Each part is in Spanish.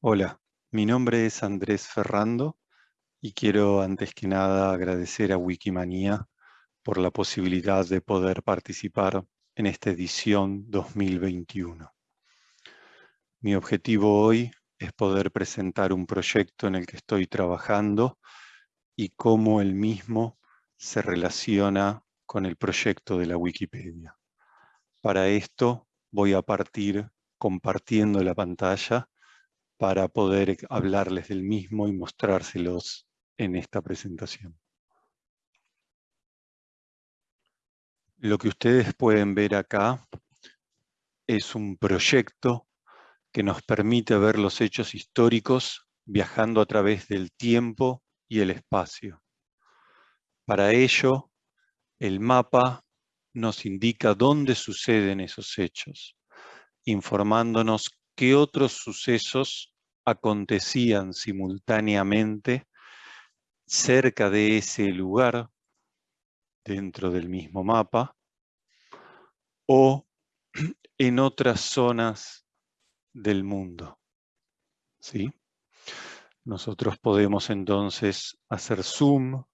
Hola, mi nombre es Andrés Ferrando y quiero antes que nada agradecer a Wikimania por la posibilidad de poder participar en esta edición 2021. Mi objetivo hoy es poder presentar un proyecto en el que estoy trabajando y cómo el mismo se relaciona con el proyecto de la Wikipedia. Para esto voy a partir compartiendo la pantalla para poder hablarles del mismo y mostrárselos en esta presentación. Lo que ustedes pueden ver acá es un proyecto que nos permite ver los hechos históricos viajando a través del tiempo y el espacio. Para ello, el mapa nos indica dónde suceden esos hechos, informándonos qué otros sucesos acontecían simultáneamente cerca de ese lugar, dentro del mismo mapa, o en otras zonas del mundo. ¿Sí? Nosotros podemos entonces hacer zoom,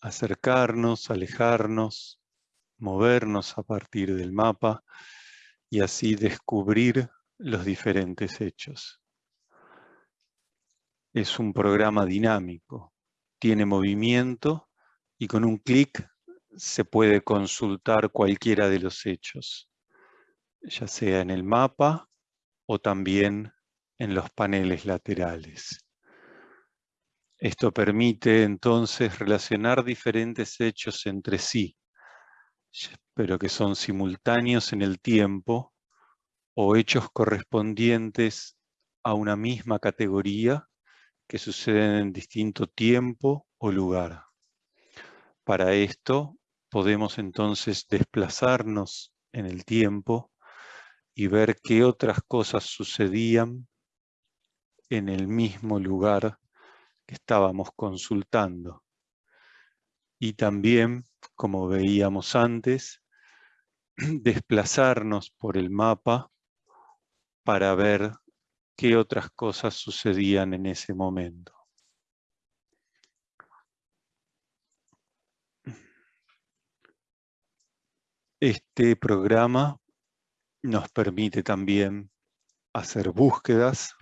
acercarnos, alejarnos, movernos a partir del mapa y así descubrir los diferentes hechos. Es un programa dinámico, tiene movimiento y con un clic se puede consultar cualquiera de los hechos, ya sea en el mapa o también en los paneles laterales. Esto permite entonces relacionar diferentes hechos entre sí, pero que son simultáneos en el tiempo o hechos correspondientes a una misma categoría que suceden en distinto tiempo o lugar. Para esto podemos entonces desplazarnos en el tiempo y ver qué otras cosas sucedían en el mismo lugar que estábamos consultando. Y también, como veíamos antes, desplazarnos por el mapa para ver qué otras cosas sucedían en ese momento. Este programa nos permite también hacer búsquedas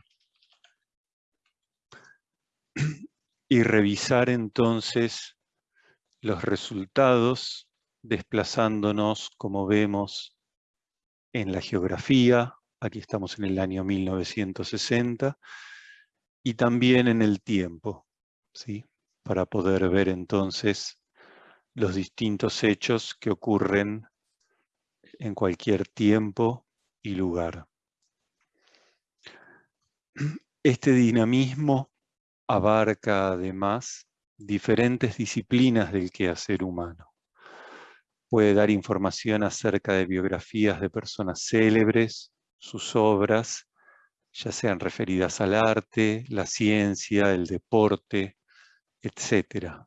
y revisar entonces los resultados desplazándonos, como vemos, en la geografía, aquí estamos en el año 1960, y también en el tiempo, ¿sí? para poder ver entonces los distintos hechos que ocurren en cualquier tiempo y lugar. Este dinamismo abarca además diferentes disciplinas del quehacer humano. Puede dar información acerca de biografías de personas célebres, sus obras, ya sean referidas al arte, la ciencia, el deporte, etc.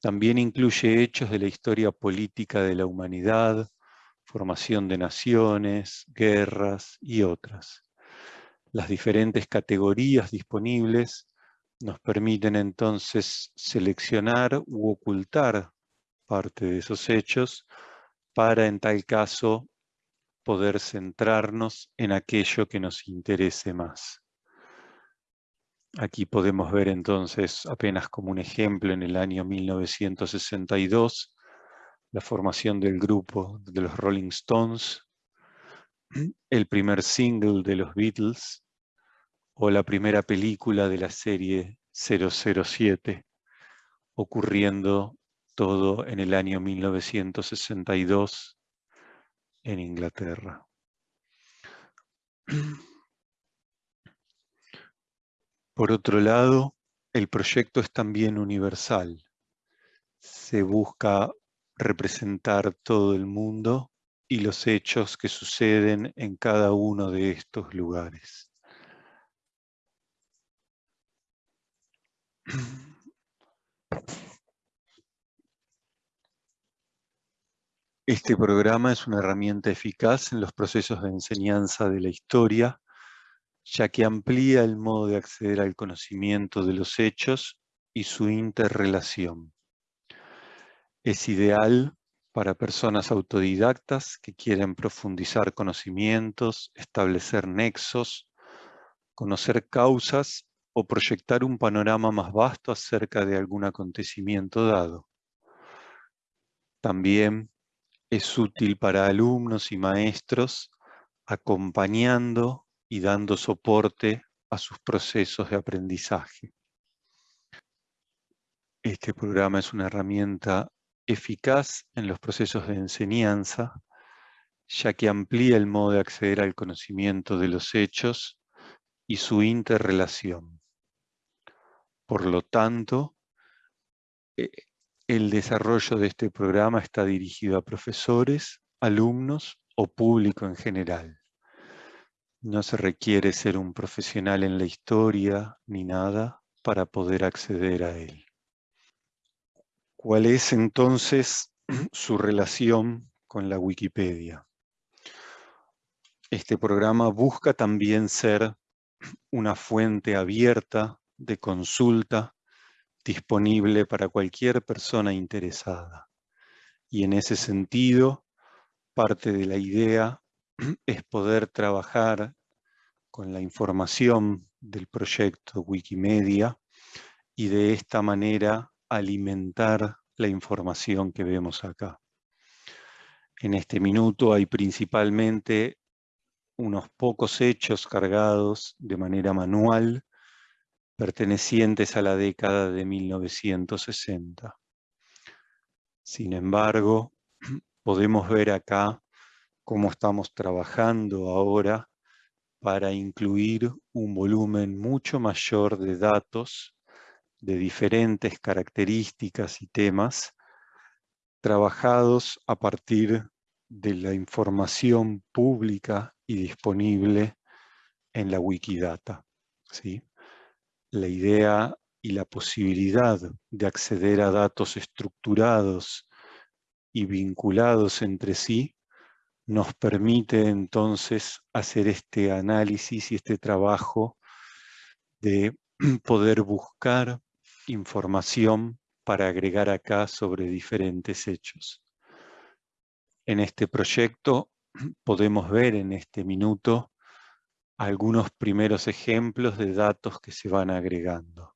También incluye hechos de la historia política de la humanidad, formación de naciones, guerras y otras. Las diferentes categorías disponibles nos permiten entonces seleccionar u ocultar parte de esos hechos para en tal caso poder centrarnos en aquello que nos interese más. Aquí podemos ver entonces, apenas como un ejemplo, en el año 1962, la formación del grupo de los Rolling Stones, el primer single de los Beatles, o la primera película de la serie 007, ocurriendo todo en el año 1962 en Inglaterra. Por otro lado, el proyecto es también universal. Se busca representar todo el mundo y los hechos que suceden en cada uno de estos lugares. Este programa es una herramienta eficaz en los procesos de enseñanza de la historia ya que amplía el modo de acceder al conocimiento de los hechos y su interrelación. Es ideal para personas autodidactas que quieren profundizar conocimientos, establecer nexos, conocer causas o proyectar un panorama más vasto acerca de algún acontecimiento dado. También es útil para alumnos y maestros acompañando y dando soporte a sus procesos de aprendizaje. Este programa es una herramienta eficaz en los procesos de enseñanza, ya que amplía el modo de acceder al conocimiento de los hechos y su interrelación. Por lo tanto, eh, el desarrollo de este programa está dirigido a profesores, alumnos o público en general. No se requiere ser un profesional en la historia ni nada para poder acceder a él. ¿Cuál es entonces su relación con la Wikipedia? Este programa busca también ser una fuente abierta de consulta disponible para cualquier persona interesada. Y en ese sentido, parte de la idea es poder trabajar con la información del proyecto Wikimedia y de esta manera alimentar la información que vemos acá. En este minuto hay principalmente unos pocos hechos cargados de manera manual pertenecientes a la década de 1960. Sin embargo, podemos ver acá cómo estamos trabajando ahora para incluir un volumen mucho mayor de datos de diferentes características y temas trabajados a partir de la información pública y disponible en la Wikidata. ¿sí? La idea y la posibilidad de acceder a datos estructurados y vinculados entre sí nos permite entonces hacer este análisis y este trabajo de poder buscar información para agregar acá sobre diferentes hechos. En este proyecto podemos ver en este minuto algunos primeros ejemplos de datos que se van agregando.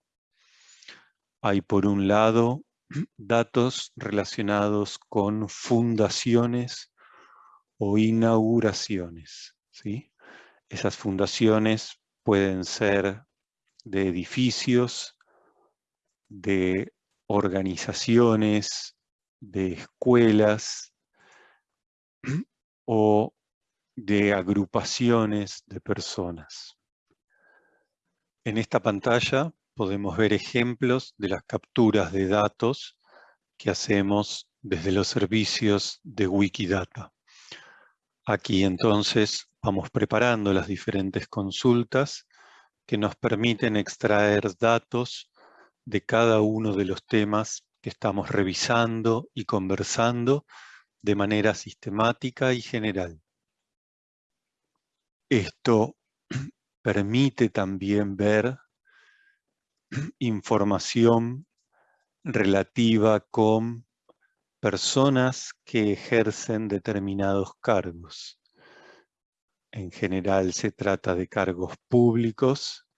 Hay por un lado datos relacionados con fundaciones o inauguraciones. ¿sí? Esas fundaciones pueden ser de edificios, de organizaciones, de escuelas o de agrupaciones de personas. En esta pantalla podemos ver ejemplos de las capturas de datos que hacemos desde los servicios de Wikidata. Aquí entonces vamos preparando las diferentes consultas que nos permiten extraer datos de cada uno de los temas que estamos revisando y conversando de manera sistemática y general. Esto permite también ver información relativa con personas que ejercen determinados cargos. En general se trata de cargos públicos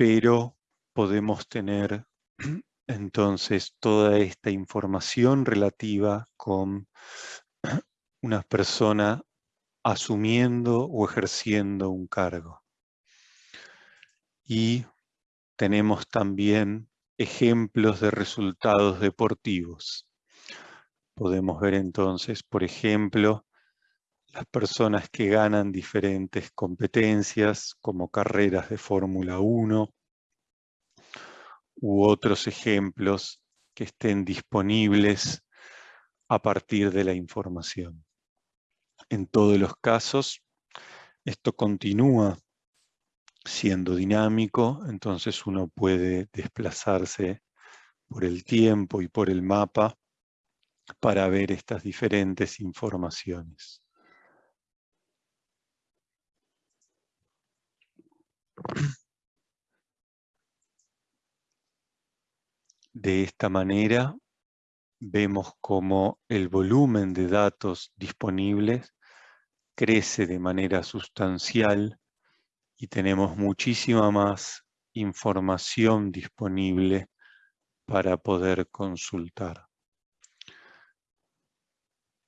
pero podemos tener entonces toda esta información relativa con una persona asumiendo o ejerciendo un cargo. Y tenemos también ejemplos de resultados deportivos. Podemos ver entonces, por ejemplo, las personas que ganan diferentes competencias como carreras de Fórmula 1 u otros ejemplos que estén disponibles a partir de la información. En todos los casos, esto continúa siendo dinámico, entonces uno puede desplazarse por el tiempo y por el mapa para ver estas diferentes informaciones. De esta manera vemos cómo el volumen de datos disponibles crece de manera sustancial y tenemos muchísima más información disponible para poder consultar.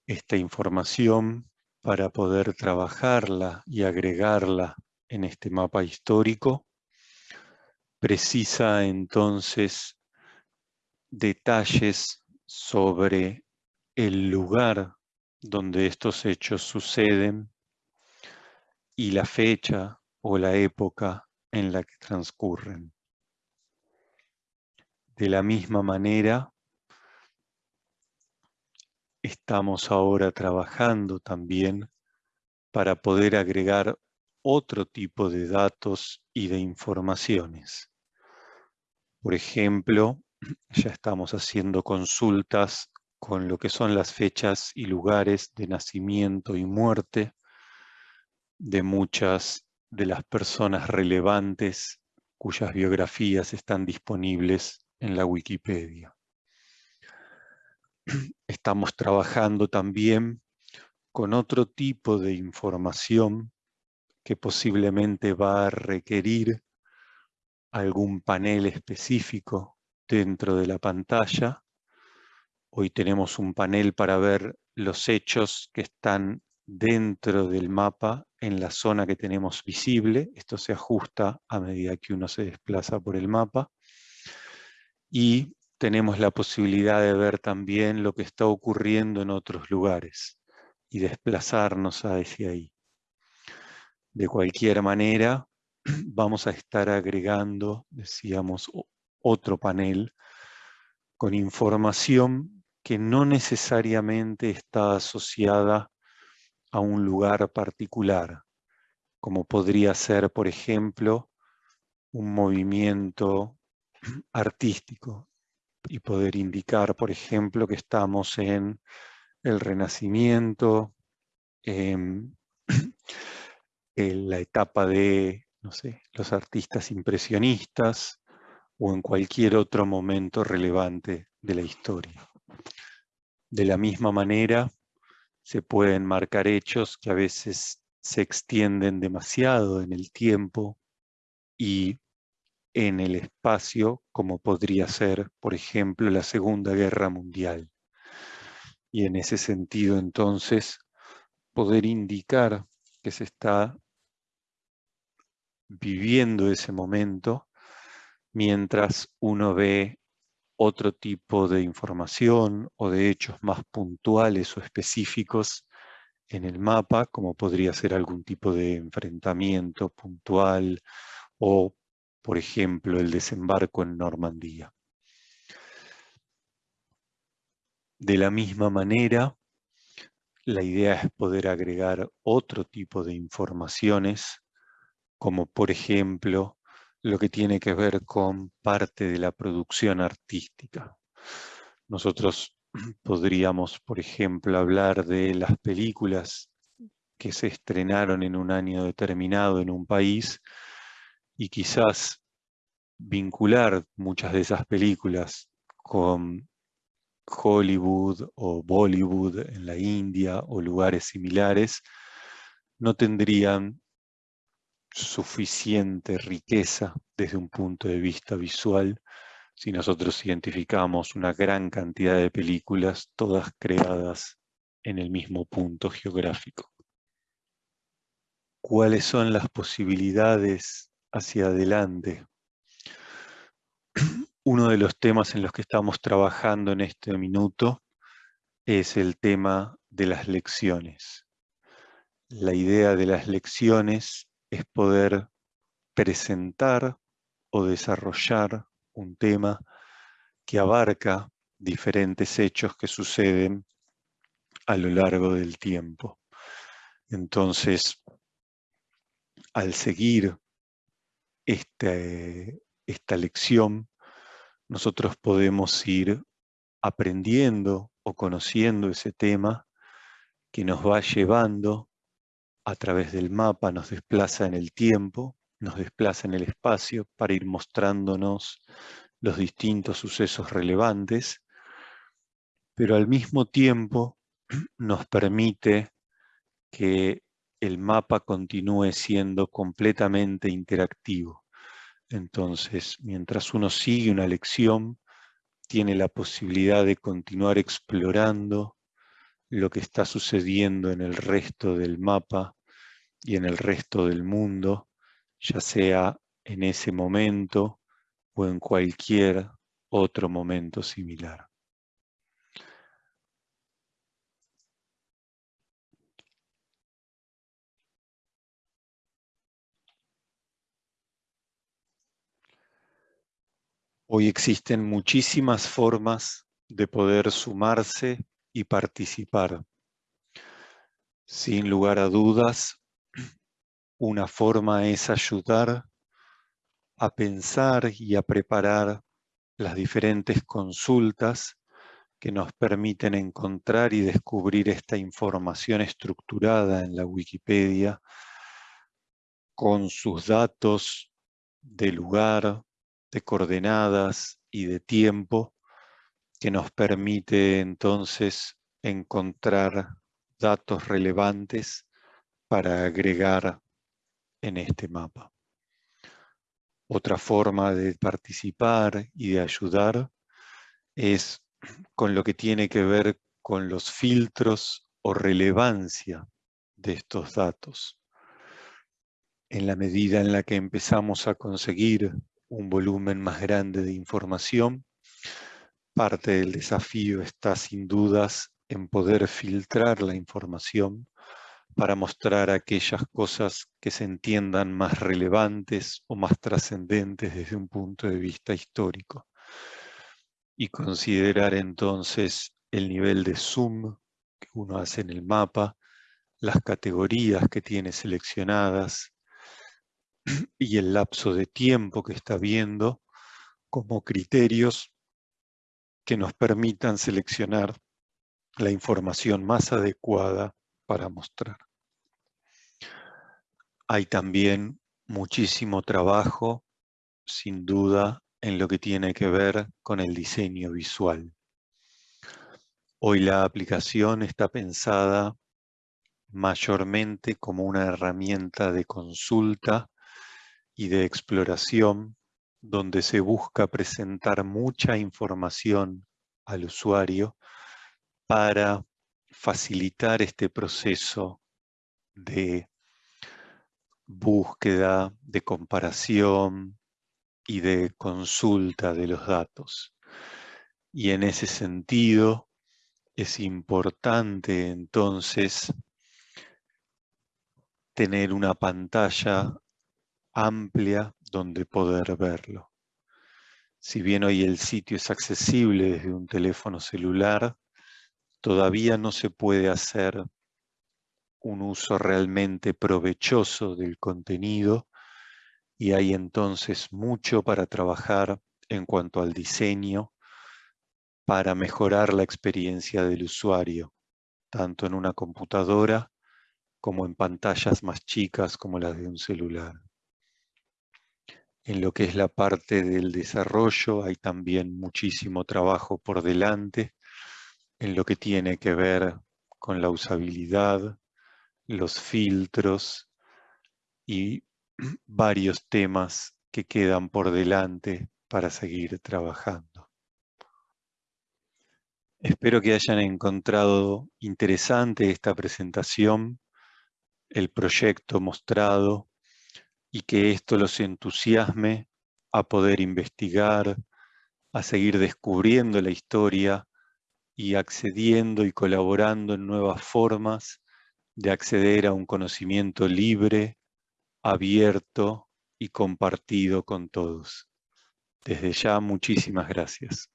Esta información, para poder trabajarla y agregarla en este mapa histórico, precisa entonces detalles sobre el lugar donde estos hechos suceden y la fecha o la época en la que transcurren. De la misma manera, estamos ahora trabajando también para poder agregar otro tipo de datos y de informaciones. Por ejemplo, ya estamos haciendo consultas con lo que son las fechas y lugares de nacimiento y muerte de muchas de las personas relevantes cuyas biografías están disponibles en la Wikipedia. Estamos trabajando también con otro tipo de información que posiblemente va a requerir algún panel específico dentro de la pantalla. Hoy tenemos un panel para ver los hechos que están dentro del mapa en la zona que tenemos visible. Esto se ajusta a medida que uno se desplaza por el mapa. Y tenemos la posibilidad de ver también lo que está ocurriendo en otros lugares y desplazarnos hacia ahí. De cualquier manera, vamos a estar agregando, decíamos, otro panel con información que no necesariamente está asociada a un lugar particular, como podría ser, por ejemplo, un movimiento artístico y poder indicar, por ejemplo, que estamos en el Renacimiento, en, la etapa de, no sé, los artistas impresionistas, o en cualquier otro momento relevante de la historia. De la misma manera, se pueden marcar hechos que a veces se extienden demasiado en el tiempo y en el espacio, como podría ser, por ejemplo, la Segunda Guerra Mundial. Y en ese sentido, entonces, poder indicar que se está viviendo ese momento mientras uno ve otro tipo de información o de hechos más puntuales o específicos en el mapa, como podría ser algún tipo de enfrentamiento puntual o, por ejemplo, el desembarco en Normandía. De la misma manera, la idea es poder agregar otro tipo de informaciones, como por ejemplo lo que tiene que ver con parte de la producción artística. Nosotros podríamos, por ejemplo, hablar de las películas que se estrenaron en un año determinado en un país y quizás vincular muchas de esas películas con Hollywood o Bollywood en la India o lugares similares, no tendrían suficiente riqueza desde un punto de vista visual si nosotros identificamos una gran cantidad de películas, todas creadas en el mismo punto geográfico. ¿Cuáles son las posibilidades hacia adelante? Uno de los temas en los que estamos trabajando en este minuto es el tema de las lecciones. La idea de las lecciones es poder presentar o desarrollar un tema que abarca diferentes hechos que suceden a lo largo del tiempo. Entonces, al seguir este, esta lección, nosotros podemos ir aprendiendo o conociendo ese tema que nos va llevando a través del mapa, nos desplaza en el tiempo, nos desplaza en el espacio para ir mostrándonos los distintos sucesos relevantes, pero al mismo tiempo nos permite que el mapa continúe siendo completamente interactivo. Entonces, mientras uno sigue una lección, tiene la posibilidad de continuar explorando lo que está sucediendo en el resto del mapa y en el resto del mundo, ya sea en ese momento o en cualquier otro momento similar. Hoy existen muchísimas formas de poder sumarse y participar. Sin lugar a dudas, una forma es ayudar a pensar y a preparar las diferentes consultas que nos permiten encontrar y descubrir esta información estructurada en la Wikipedia con sus datos de lugar, de coordenadas y de tiempo que nos permite entonces encontrar datos relevantes para agregar en este mapa. Otra forma de participar y de ayudar es con lo que tiene que ver con los filtros o relevancia de estos datos. En la medida en la que empezamos a conseguir un volumen más grande de información. Parte del desafío está sin dudas en poder filtrar la información para mostrar aquellas cosas que se entiendan más relevantes o más trascendentes desde un punto de vista histórico. Y considerar entonces el nivel de zoom que uno hace en el mapa, las categorías que tiene seleccionadas, y el lapso de tiempo que está viendo como criterios que nos permitan seleccionar la información más adecuada para mostrar. Hay también muchísimo trabajo, sin duda, en lo que tiene que ver con el diseño visual. Hoy la aplicación está pensada mayormente como una herramienta de consulta y de exploración donde se busca presentar mucha información al usuario para facilitar este proceso de búsqueda, de comparación y de consulta de los datos. Y en ese sentido es importante entonces tener una pantalla amplia donde poder verlo. Si bien hoy el sitio es accesible desde un teléfono celular, todavía no se puede hacer un uso realmente provechoso del contenido y hay entonces mucho para trabajar en cuanto al diseño para mejorar la experiencia del usuario, tanto en una computadora como en pantallas más chicas como las de un celular. En lo que es la parte del desarrollo hay también muchísimo trabajo por delante en lo que tiene que ver con la usabilidad, los filtros y varios temas que quedan por delante para seguir trabajando. Espero que hayan encontrado interesante esta presentación, el proyecto mostrado y que esto los entusiasme a poder investigar, a seguir descubriendo la historia y accediendo y colaborando en nuevas formas de acceder a un conocimiento libre, abierto y compartido con todos. Desde ya, muchísimas gracias.